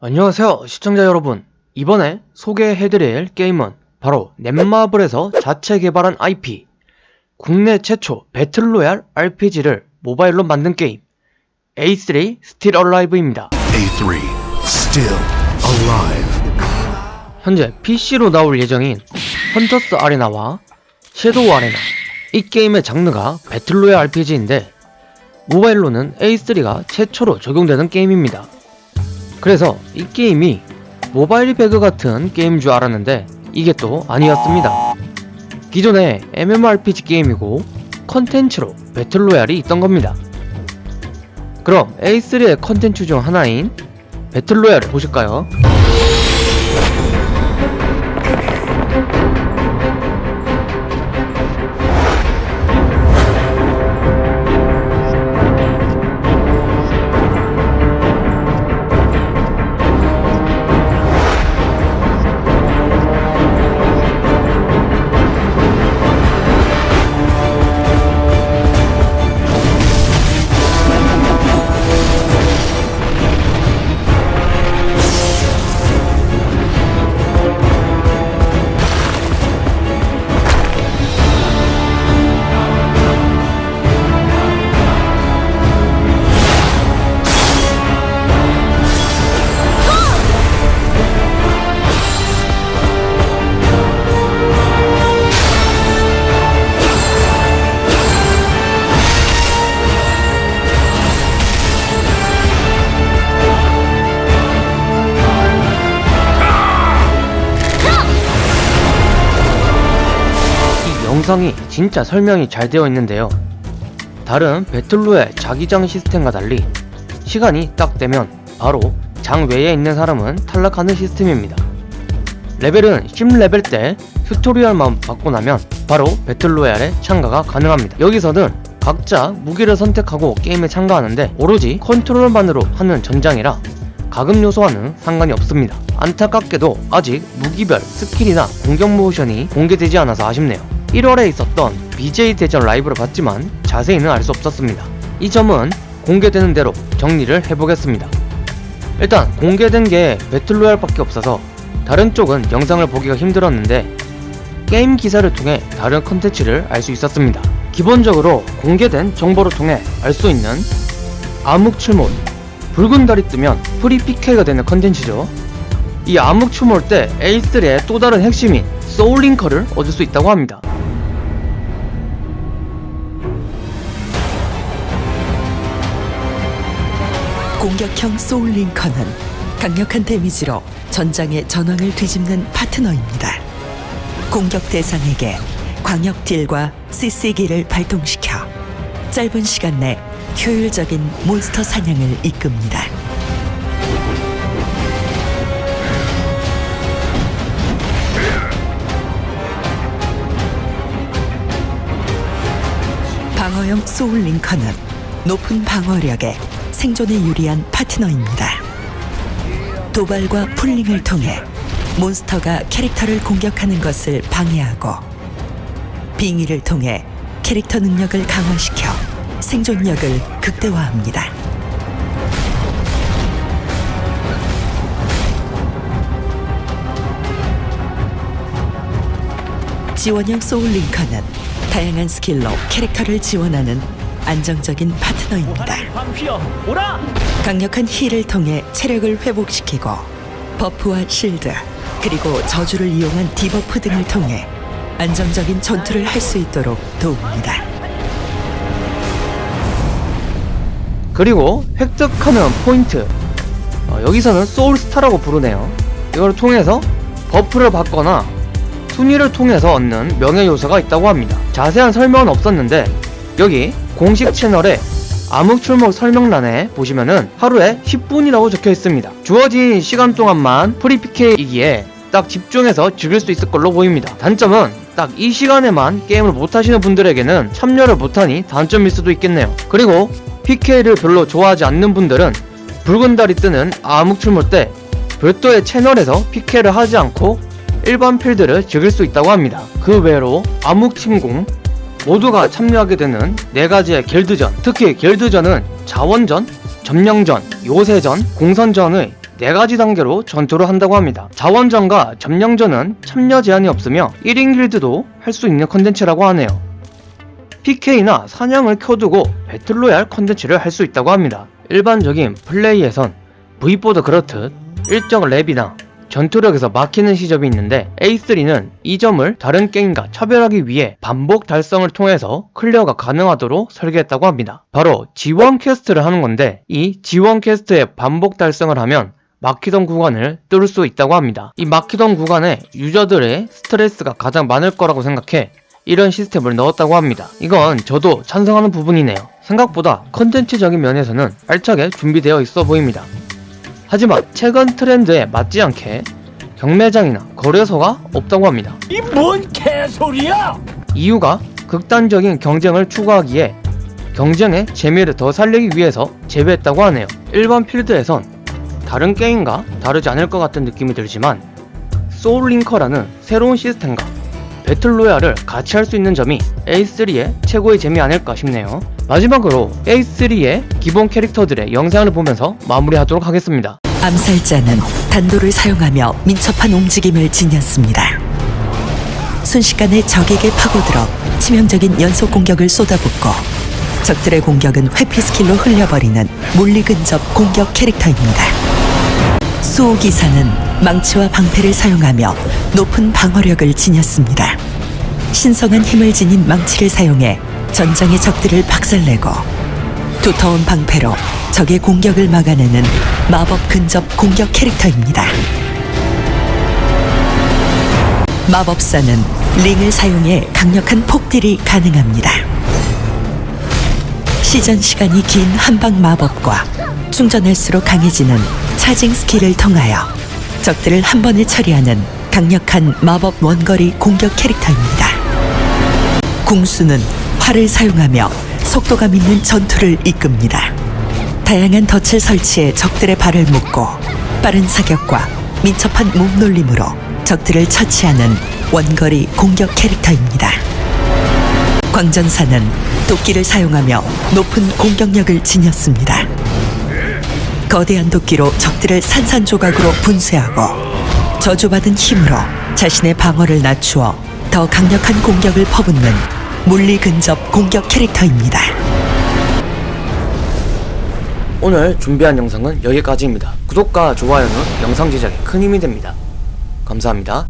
안녕하세요 시청자 여러분. 이번에 소개해드릴 게임은 바로 넷마블에서 자체 개발한 IP 국내 최초 배틀로얄 RPG를 모바일로 만든 게임. A3 Still Alive입니다. A3, still alive. 현재 PC로 나올 예정인 헌터스 아레나와 섀도우 아레나 이 게임의 장르가 배틀로얄 RPG인데 모바일로는 A3가 최초로 적용되는 게임입니다. 그래서 이 게임이 모바일 배그 같은 게임인 줄 알았는데 이게 또 아니었습니다. 기존의 MMORPG 게임이고 컨텐츠로 배틀로얄이 있던 겁니다. 그럼 A3의 컨텐츠 중 하나인 배틀로얄을 보실까요? 이 영상이 진짜 설명이 잘 되어 있는데요. 다른 배틀로얄의 자기장 시스템과 달리 시간이 딱 되면 바로 장 외에 있는 사람은 탈락하는 시스템입니다. 레벨은 10레벨 때 튜토리얼만 받고 나면 바로 배틀로얄에 참가가 가능합니다. 여기서는 각자 무기를 선택하고 게임에 참가하는데 오로지 컨트롤만으로 하는 전장이라 과금 요소와는 상관이 없습니다. 안타깝게도 아직 무기별 스킬이나 공격 모션이 공개되지 않아서 아쉽네요. 1월에 있었던 BJ 대전 라이브를 봤지만 자세히는 알 수 없었습니다. 이 점은 공개되는 대로 정리를 해보겠습니다. 일단 공개된 게 배틀로얄밖에 없어서 다른 쪽은 영상을 보기가 힘들었는데 게임 기사를 통해 다른 컨텐츠를 알 수 있었습니다. 기본적으로 공개된 정보를 통해 알 수 있는 암흑출몰 붉은 달이 뜨면 free PK가 되는 컨텐츠죠. 이 암흑출몰 때 A3의 또 다른 핵심인 소울링커를 얻을 수 있다고 합니다. 공격형 소울링커는 강력한 데미지로 전장의 전황을 뒤집는 파트너입니다. 공격 대상에게 광역 딜과 CC기를 발동시켜 짧은 시간 내 효율적인 몬스터 사냥을 이끕니다. 방어용 소울링커는 높은 방어력에 생존에 유리한 파트너입니다. 도발과 풀링을 통해 몬스터가 캐릭터를 공격하는 것을 방해하고 빙의를 통해 캐릭터 능력을 강화시켜 생존력을 극대화합니다. 지원형 소울링커는 다양한 스킬로 캐릭터를 지원하는 안정적인 파트너입니다. 강력한 heal을 통해 체력을 회복시키고 buff와 실드 그리고 저주를 이용한 debuff 등을 통해 안정적인 전투를 할 수 있도록 도웁니다. 그리고 획득하는 포인트 어, 여기서는 소울스타라고 부르네요 이걸 통해서 buff를 받거나 순위를 통해서 얻는 명예 요소가 있다고 합니다 자세한 설명은 없었는데 여기 공식 채널에 암흑출몰 설명란에 보시면은 하루에 10분이라고 적혀 있습니다. 주어진 시간 동안만 free PK이기에 딱 집중해서 즐길 수 있을 걸로 보입니다. 단점은 딱 이 시간에만 게임을 못하시는 분들에게는 참여를 못하니 단점일 수도 있겠네요. 그리고 PK를 별로 좋아하지 않는 분들은 붉은 달이 뜨는 암흑출몰 때 별도의 채널에서 PK를 하지 않고 일반 필드를 즐길 수 있다고 합니다. 그 외로 암흑침공, 모두가 참여하게 되는 네 가지의 길드전 특히 길드전은 자원전, 점령전, 요새전, 공선전의 네 가지 단계로 전투를 한다고 합니다. 자원전과 점령전은 참여 제한이 없으며 1인 길드도 할 수 있는 컨텐츠라고 하네요. PK나 사냥을 켜두고 battle royale 컨텐츠를 할 수 있다고 합니다. 일반적인 플레이에선 V보드 그렇듯 일정 렙이나 전투력에서 막히는 시점이 있는데 A3는 이 점을 다른 게임과 차별하기 위해 반복 달성을 통해서 클리어가 가능하도록 설계했다고 합니다. 바로 G1 quest를 하는 건데 이 G1 quest의 반복 달성을 하면 막히던 구간을 뚫을 수 있다고 합니다. 이 막히던 구간에 유저들의 스트레스가 가장 많을 거라고 생각해 이런 시스템을 넣었다고 합니다. 이건 저도 찬성하는 부분이네요. 생각보다 컨텐츠적인 면에서는 알차게 준비되어 있어 보입니다. 하지만 최근 트렌드에 맞지 않게 경매장이나 거래소가 없다고 합니다. 이 뭔 개소리야! 이유가 극단적인 경쟁을 추구하기에 경쟁의 재미를 더 살리기 위해서 제외했다고 하네요. 일반 필드에선 다른 게임과 다르지 않을 것 같은 느낌이 들지만 소울링커라는 새로운 시스템과 battle royale을 같이 할 수 있는 점이 A3의 최고의 재미 아닐까 싶네요. 마지막으로 A3의 기본 캐릭터들의 영상을 보면서 마무리하도록 하겠습니다. 암살자는 단도를 사용하며 민첩한 움직임을 지녔습니다. 순식간에 적에게 파고들어 치명적인 연속 공격을 쏟아붓고 적들의 공격은 회피 스킬로 흘려버리는 물리 근접 공격 캐릭터입니다. 수호기사는 망치와 방패를 사용하며 높은 방어력을 지녔습니다. 신성한 힘을 지닌 망치를 사용해 전장의 적들을 박살내고 두터운 방패로 적의 공격을 막아내는 마법 근접 공격 캐릭터입니다. 마법사는 링을 사용해 강력한 폭딜이 가능합니다. 시전 시간이 긴 한방 마법과 충전할수록 강해지는 charging 스킬을 통하여 적들을 한 번에 처리하는 강력한 마법 원거리 공격 캐릭터입니다. 궁수는 활을 사용하며 속도감 있는 전투를 이끕니다. 다양한 덫을 설치해 적들의 발을 묶고 빠른 사격과 민첩한 몸놀림으로 적들을 처치하는 원거리 공격 캐릭터입니다. 광전사는 도끼를 사용하며 높은 공격력을 지녔습니다. 거대한 도끼로 적들을 산산조각으로 분쇄하고 저주받은 힘으로 자신의 방어를 낮추어 더 강력한 공격을 퍼붓는 물리 근접 공격 캐릭터입니다. 오늘 준비한 영상은 여기까지입니다. 구독과 좋아요는 영상 제작에 큰 힘이 됩니다. 감사합니다.